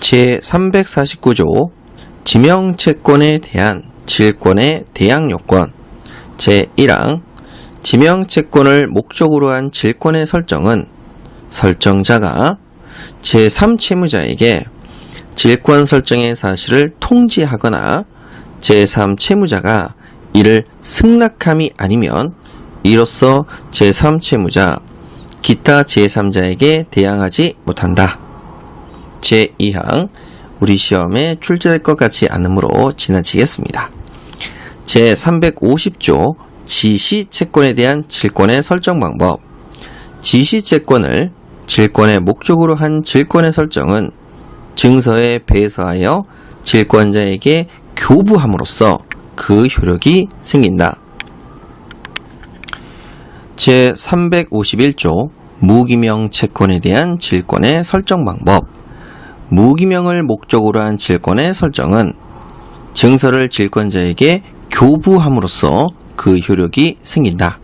제349조 지명채권에 대한 질권의 대항 요건 제1항 지명채권을 목적으로 한 질권의 설정은 설정자가 제3채무자에게 질권 설정의 사실을 통지하거나 제3채무자가 이를 승낙함이 아니면 이로써 제3채무자 기타 제3자에게 대항하지 못한다. 제2항 우리 시험에 출제될 것 같지 않으므로 지나치겠습니다. 제350조 지시채권에 대한 질권의 설정 방법 지시채권을 질권의 목적으로 한 질권의 설정은 증서에 배서하여 질권자에게 교부함으로써 그 효력이 생긴다. 제351조 무기명 채권에 대한 질권의 설정 방법 무기명을 목적으로 한 질권의 설정은 증서를 질권자에게 교부함으로써 그 효력이 생긴다.